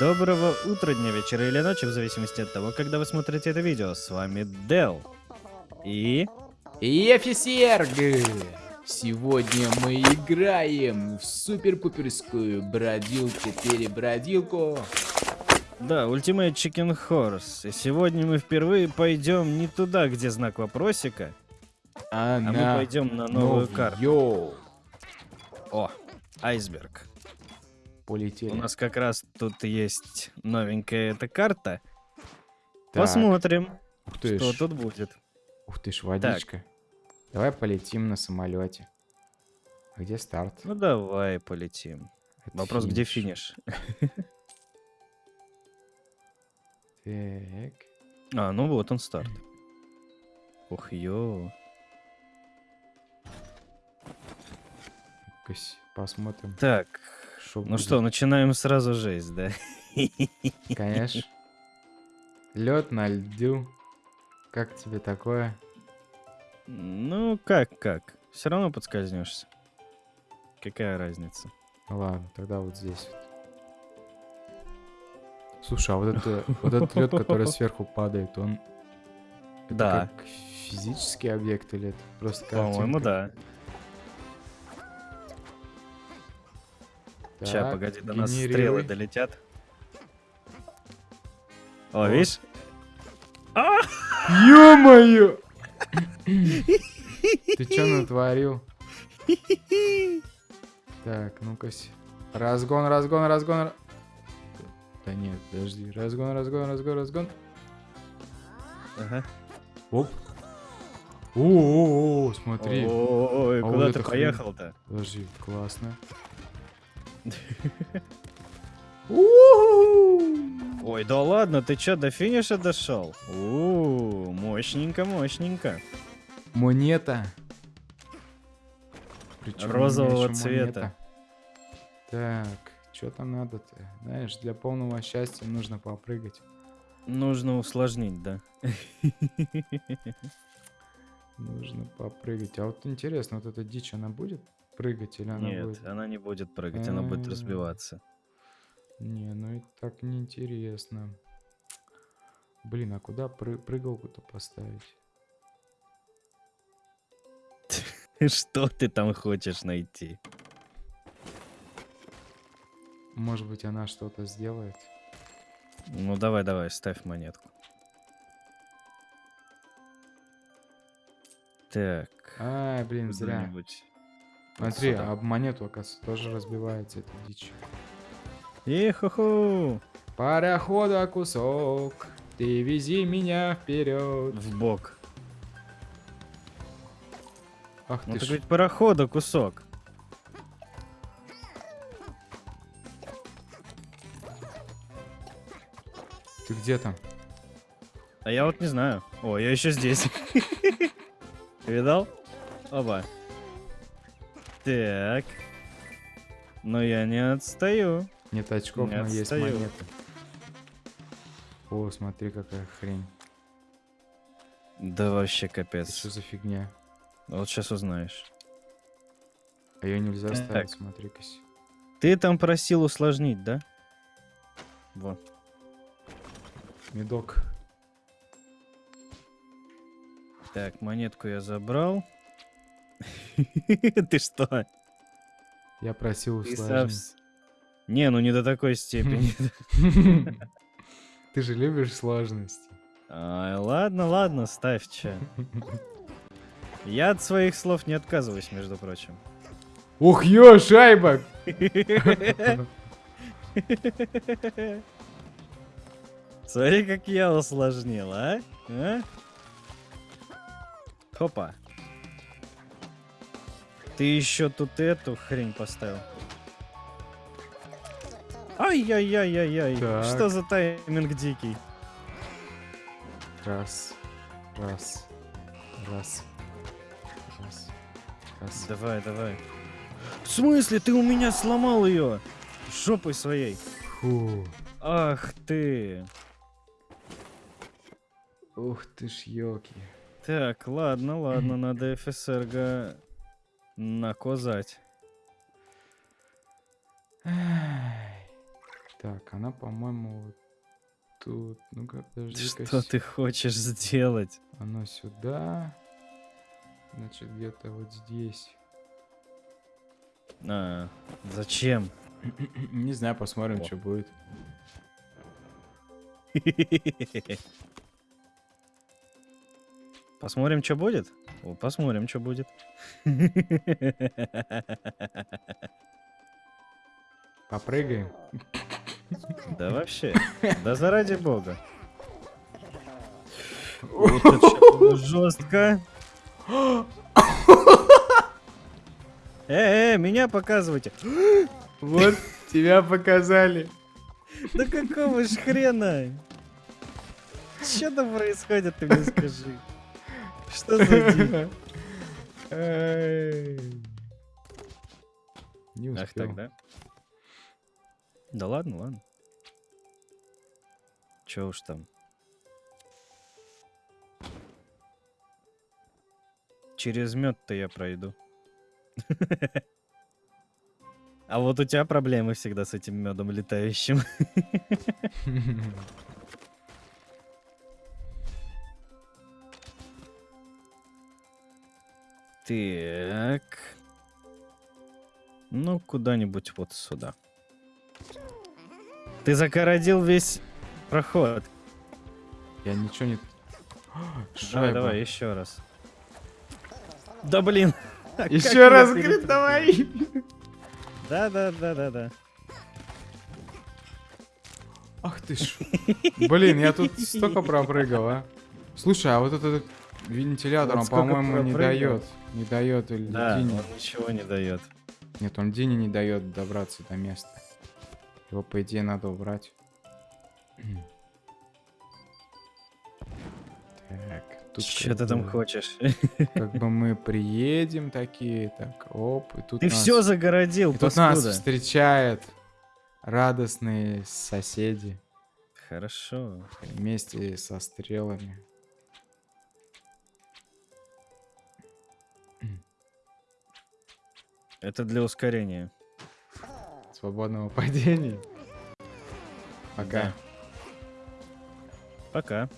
Доброго утра, дня, вечера или ночи, в зависимости от того, когда вы смотрите это видео. С вами Дел. И... Ефисерг! Сегодня мы играем в супер-пуперскую бродилку-перебродилку. Да, Ultimate Chicken Horse. И сегодня мы впервые пойдем не туда, где знак вопросика, А, а мы на пойдем на новую новую. карту. О, айсберг. Полетели. У нас как раз тут есть новенькая эта карта. Так, Посмотрим, Ух ты что ж, тут будет. ух ты ж, водичка. Давай полетим на самолете. А где старт? Ну давай полетим. Это Вопрос, где финиш? Так. А, ну вот он старт. Ух, ё. Посмотрим. Так, Шо ну будет. что, начинаем сразу жесть, да? Конечно. Лед на льду. Как тебе такое? Ну, как, как? Все равно подскользнешься. Какая разница? Ладно, тогда вот здесь. Слушай, а вот, это, вот этот лед, который сверху падает, он это Да. как физический объект или это просто По-моему, картинка? да. Так, погоди, до нас стрелы генерируй. долетят. О, О. видишь? Ё-моё! Ты чё натворил? Так, ну-ка. Разгон, разгон, разгон. ра- Да нет, подожди. Разгон, разгон, разгон, разгон. Ага. Оп. О-о-о, смотри. Ой, А вот куда ты эта хрень. поехал-то? Подожди, классно. Ой, да ладно, ты чё, до финиша дошел? У, мощненько, мощненько. Монета. Меня Розового цвета. монета. Так, что там надо-то? Знаешь, для полного счастья нужно попрыгать. Нужно усложнить, да. Нужно попрыгать. А вот интересно, вот эта дичь, она будет прыгать или она Нет, будет... она не будет прыгать, она будет разбиваться. Не, ну и так неинтересно. Блин, а куда пры- прыгалку-то поставить? Что ты там хочешь найти? Может быть, она что-то сделает? Ну давай, давай, ставь монетку. Так. А, блин, зря. вот Смотри, об монету, оказывается, тоже разбивается эта дичь. Иху-ху! Парохода кусок, ты вези меня вперед. В бок. Ах Ну ты ж. ведь парохода кусок. Ты где там? А я вот не знаю. О, я еще здесь. Видал? Оба. Так. Но я не отстаю. Нет очков, Не но есть отстаю. монеты. О, смотри, какая хрень. Да вообще Это капец. что за фигня? Вот сейчас узнаешь. А ее нельзя Так. ставить, смотри-ка. Ты там просил усложнить, да? Вот. Медок. Так, монетку я забрал. Ты что? Я просил усложнить. Не, ну не до такой степени. Ты же любишь сложности. Ладно, ладно, ставь че. Я от своих слов не отказываюсь, между прочим. Ух, ё, шайба! Смотри, как я усложнил, а? А? Хопа. Ты еще тут эту хрень поставил. Ай-яй-яй-яй-яй. Что за тайминг дикий? Раз, раз, раз, раз, раз. Давай, давай. В смысле, ты у меня сломал ее? Жопой своей. Фу. Ах ты. Ух ты ж, ёлки. Так, ладно, ладно, надо ФСРГ наказать. Так, она, по-моему, вот тут. Ну-ка, подожди-ка. Что с- ты хочешь сделать? Оно сюда. Значит, где-то вот здесь. А, зачем? Не знаю, посмотрим, О. что будет. Посмотрим, что будет? Посмотрим, что будет. Попрыгаем. Да вообще. Да заради бога. Жестко. Э, э, меня показывайте. Вот, тебя показали. Да какого ж хрена? Что там происходит, ты мне скажи? Что за дичь? Не Ах успел. так, да? Да ладно, ладно. Чё уж там. Через мед-то я пройду. А вот у тебя проблемы всегда с этим медом летающим. Так. Ну, куда-нибудь вот сюда. Ты загородил весь проход. Я ничего не... Давай, Шайба. давай, еще раз. Да блин! Еще раз, говорит, давай. Да, да, да, да, да. Ах ты ж. Блин, я тут столько пропрыгал, а. Слушай, а вот этот вентилятор, Вот он, по-моему, не дает. Не дает Да, Дине. он ничего не дает. Нет, он Дине не дает добраться до места. Его, по идее, надо убрать. Так, тут Что ты там бы- хочешь? Как бы мы приедем такие, так, оп, и тут Ты нас... все загородил, и тут нас паскуда. встречают радостные соседи Хорошо. вместе со стрелами. Это для ускорения. Свободного падения. Пока. Да. Пока.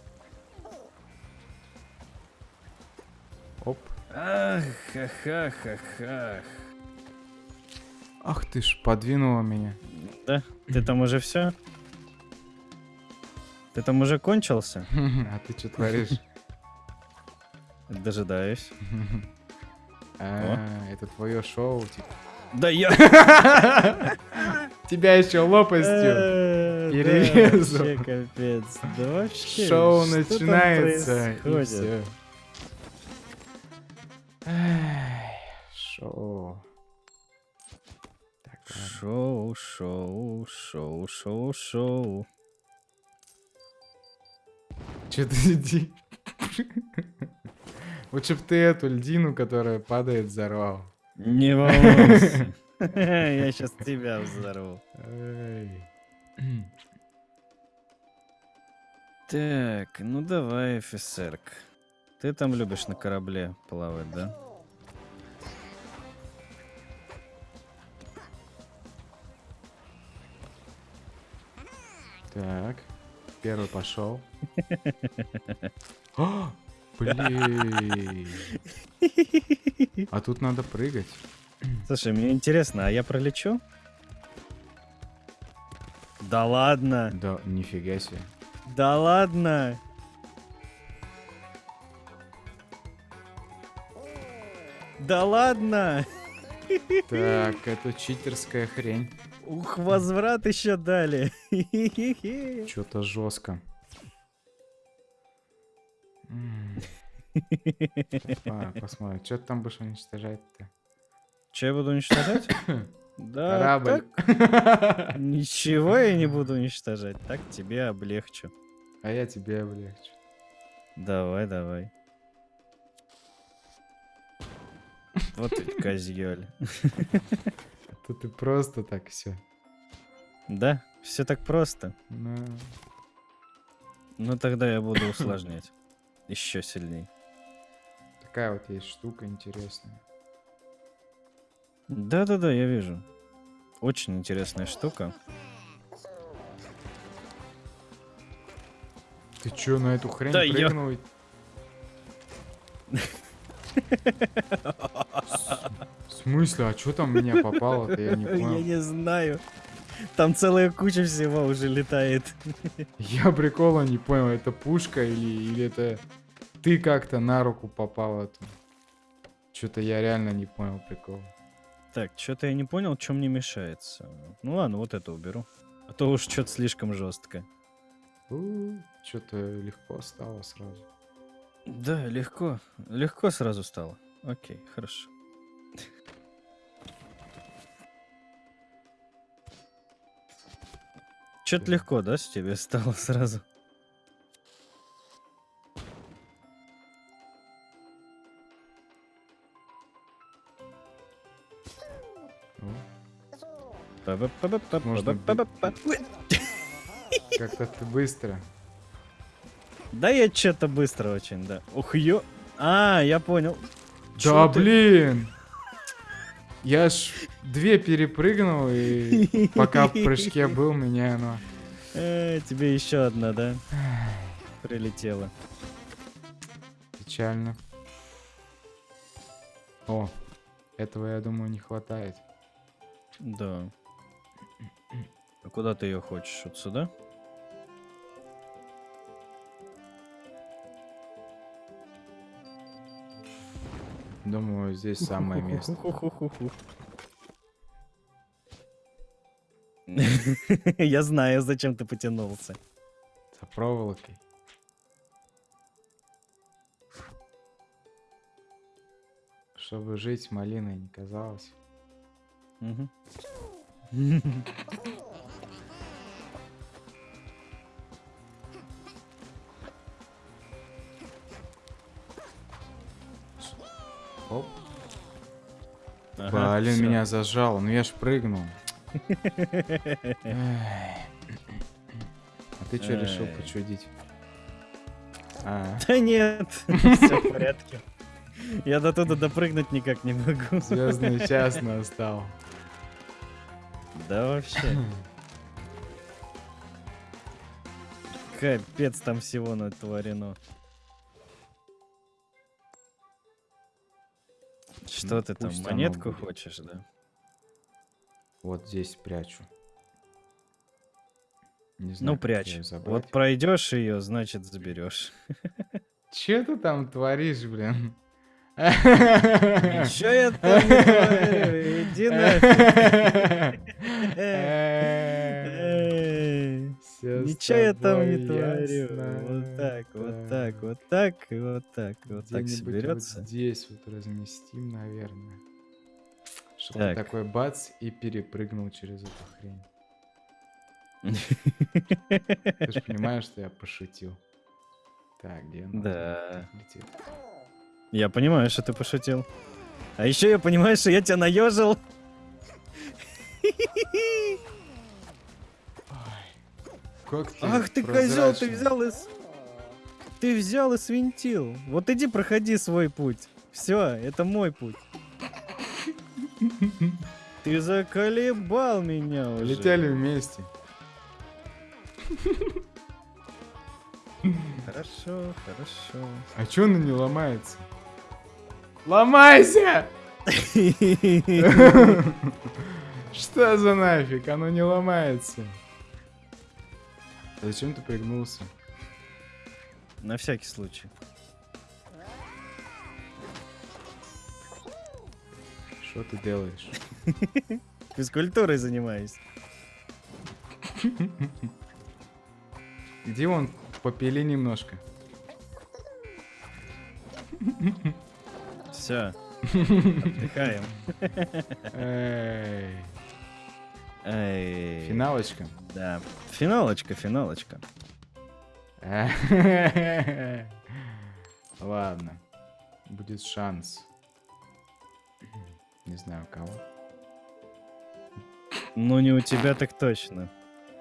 Оп. Ах, ха ха ха Ах ты ж, подвинула меня. Да? Ты там уже все? Ты там уже кончился? А ты что творишь? Дожидаюсь. А, Это твое шоу, типа. Да я... Тебя еще лопастью. Э, перерезал. вообще капец. Да вообще. Шоу начинается. Шоу. Шоу, шоу, шоу, шоу, шоу. Че ты иди? Лучше б ты эту льдину, которая падает, взорвал. Не волнуйся. Я сейчас тебя взорву. Так, ну давай, офицерк. Ты там любишь на корабле плавать, да? Так, первый пошел. Блин. А тут надо прыгать. Слушай, мне интересно, а я пролечу? Да ладно, Да, нифига себе. да ладно. Да ладно. Так, это читерская хрень. Ух, возврат еще дали. Что-то жестко. Посмотрим, что ты там будешь уничтожать-то? Че я буду уничтожать? Да, Корабль. так ничего я не буду уничтожать. Так тебе облегчу. А я тебе облегчу. Давай, давай. Вот ведь козёль. А то ты просто так все. Да, все так просто. Ну, Ну тогда я буду усложнять еще сильней. Такая вот есть штука интересная. Да-да-да, я вижу. Очень интересная штука. Ты чё, на эту хрень да прыгнул? Я... В смысле? А чё там меня попало-то? Я не понял. Я не знаю. Там целая куча всего уже летает. Я прикола не понял, это пушка или, или это ты как-то на руку попал эту? Что-то я реально не понял прикол. Так, что-то я не понял, чем мне мешается. Ну ладно, вот это уберу. А то уж что-то слишком жестко. Что-то легко стало сразу. Да, легко. Легко сразу стало. Окей, хорошо. Что-то легко, да, с тебе стало сразу? Как-то ты быстро. Да я что-то быстро очень, да. Ух, ё... А, я понял. Да блин! Я ж две перепрыгнул, и пока в прыжке был, меня оно... Э, тебе еще одна, да? Прилетела. Печально. О, этого, я думаю, не хватает. Да. А куда ты ее хочешь? Вот сюда? Думаю, здесь самое место. Я знаю, зачем ты потянулся. За проволокой. Чтобы жить малиной не казалось. Мгм. Оп. Ага, Блин, всё. меня зажал. Ну я ж прыгнул. А ты что решил почудить? А, Да нет, все в порядке. Я до туда допрыгнуть никак не могу. звездный час настал. Да вообще. Капец там всего натворено. Что Ну, ты там, монетку хочешь, да? Вот здесь прячу. Не знаю, Ну, прячь. Вот пройдешь ее, значит, заберешь. Че ты там творишь, блин? Ничего я там не говорю, иди нафиг. Ничего я там не творю. Вот так, вот так, Так. вот так, вот так, вот так соберется. Вот здесь вот разместим, наверное. Чтобы Так. такой бац и перепрыгнул через эту хрень. Ты же понимаешь, что я пошутил. Так, где? Да. Летит. Я понимаю, что ты пошутил. А еще я понимаю, что я тебя наежил. Как ты Ах ты козел, ты взял и... Ты взял и свинтил. Вот иди проходи свой путь. Все, это мой путь. Ты заколебал меня уже. Летели вместе. Хорошо, хорошо. А чё оно не ломается? Ломайся! Что за нафиг? Оно не ломается. Зачем ты пригнулся? На всякий случай. Что ты делаешь? Физкультурой занимаюсь. Иди вон, попили немножко. Все. Отдыхаем. Эй, Эй, Финалочка. Да. Финалочка, финалочка. Ладно. Будет шанс. Не знаю кого. Ну не у тебя так точно.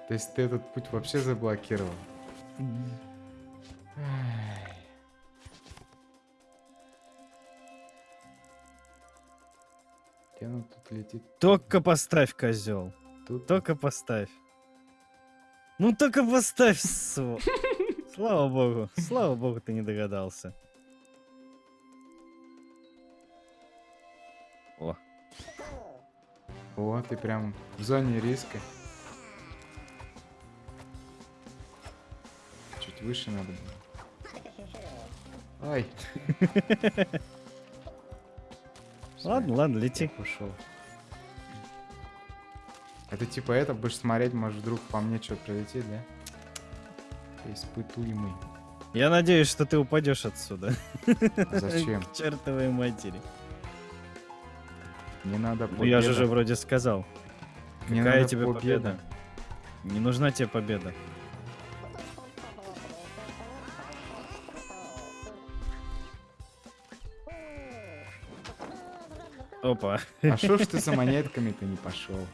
То есть ты этот путь вообще заблокировал? Оно тут летит? Только поставь, козел. Тут? Только поставь. Ну только поставь. Слава богу, слава богу, ты не догадался. О, ты прям в зоне риска. Чуть выше надо было. Ай. ладно, ладно, лети. Ушел. Это типа это будешь смотреть, может вдруг по мне что-то прилетит, да? Испытуемый. Я надеюсь, что ты упадешь отсюда. Зачем? К чертовой матери. Не надо Ну я же победа. же вроде сказал. Мне Какая тебе победа? Не нужна тебе победа. Опа. А шо ж ты за монетками-то не пошел?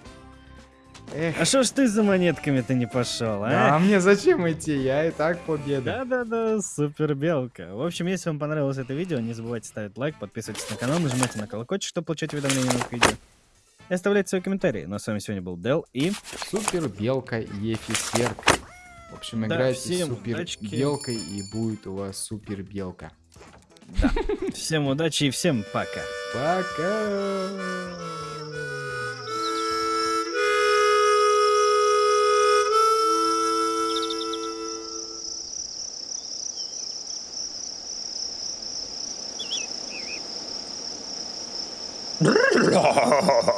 Эх, А что ж ты за монетками-то не пошел, а а? мне зачем идти? Я и так победа. Да-да-да, супер белка. В общем, если вам понравилось это видео, не забывайте ставить лайк, подписывайтесь на канал, нажимайте на колокольчик, чтобы получать уведомления о новых видео. И оставляйте свои комментарии. Ну а с вами сегодня был Дел и... Супер белка Ефисерк. В общем, Да, играйте супер удачки. белкой и будет у вас супер белка. Всем удачи и всем пока. Пока. Oh.